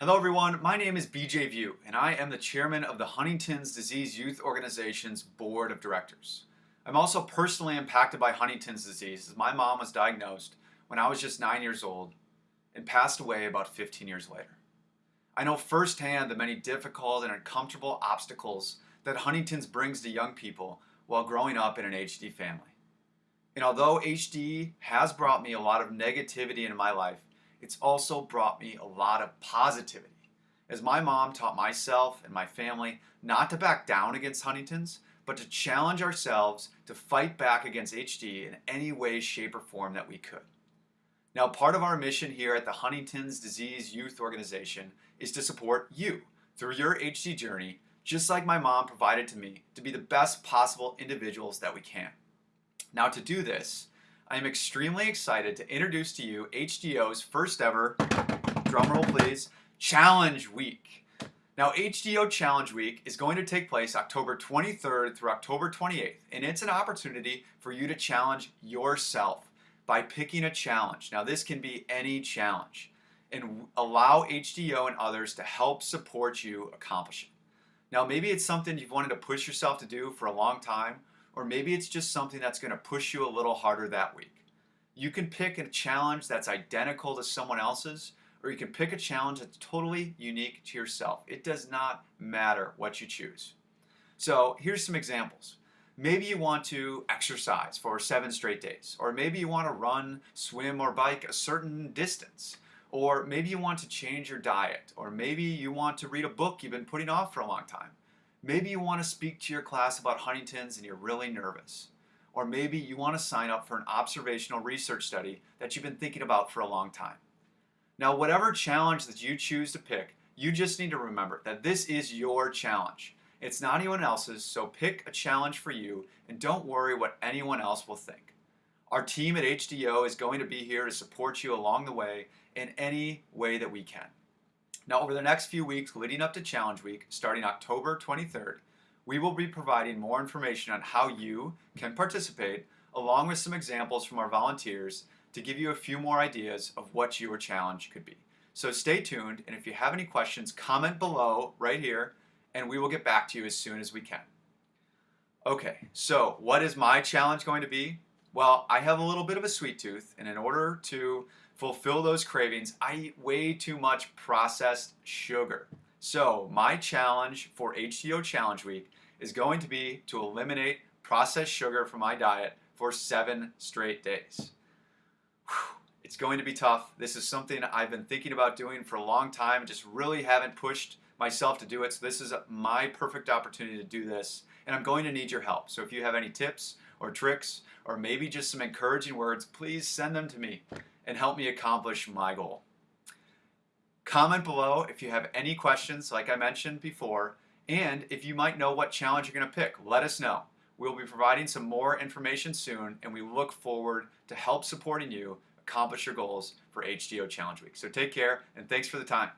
Hello everyone, my name is BJ Viau and I am the chairman of the Huntington's Disease Youth Organization's Board of Directors. I'm also personally impacted by Huntington's disease as my mom was diagnosed when I was just 9 years old and passed away about 15 years later. I know firsthand the many difficult and uncomfortable obstacles that Huntington's brings to young people while growing up in an HD family. And although HD has brought me a lot of negativity into my life, it's also brought me a lot of positivity. As my mom taught myself and my family not to back down against Huntington's, but to challenge ourselves to fight back against HD in any way, shape, or form that we could. Now, part of our mission here at the Huntington's Disease Youth Organization is to support you through your HD journey, just like my mom provided to me, to be the best possible individuals that we can. Now, to do this, I am extremely excited to introduce to you HDYO's first ever, drumroll please, Challenge Week. Now HDYO Challenge Week is going to take place October 23rd through October 28th and it's an opportunity for you to challenge yourself by picking a challenge. Now this can be any challenge and allow HDO and others to help support you accomplish it. Now maybe it's something you've wanted to push yourself to do for a long time or maybe it's just something that's going to push you a little harder that week. You can pick a challenge that's identical to someone else's, or you can pick a challenge that's totally unique to yourself. It does not matter what you choose. So here's some examples. Maybe you want to exercise for seven straight days, or maybe you want to run, swim, or bike a certain distance, or maybe you want to change your diet, or maybe you want to read a book you've been putting off for a long time. Maybe you want to speak to your class about Huntington's and you're really nervous. Or maybe you want to sign up for an observational research study that you've been thinking about for a long time. Now, whatever challenge that you choose to pick, you just need to remember that this is your challenge. It's not anyone else's, so pick a challenge for you and don't worry what anyone else will think. Our team at HDYO is going to be here to support you along the way in any way that we can. Now, over the next few weeks leading up to Challenge Week, starting October 23rd, we will be providing more information on how you can participate, along with some examples from our volunteers to give you a few more ideas of what your challenge could be. So stay tuned, and if you have any questions, comment below right here, and we will get back to you as soon as we can. Okay, so what is my challenge going to be? Well, I have a little bit of a sweet tooth, and in order to fulfill those cravings, I eat way too much processed sugar. So my challenge for HDYO Challenge Week is going to be to eliminate processed sugar from my diet for seven straight days. Whew. It's going to be tough. This is something I've been thinking about doing for a long time, just really haven't pushed myself to do it. So this is my perfect opportunity to do this, and I'm going to need your help. So if you have any tips or tricks, or maybe just some encouraging words, please send them to me and help me accomplish my goal. Comment below if you have any questions, like I mentioned before, and if you might know what challenge you're going to pick, let us know. We'll be providing some more information soon, and we look forward to help supporting you accomplish your goals for HDYO Challenge Week. So take care, and thanks for the time.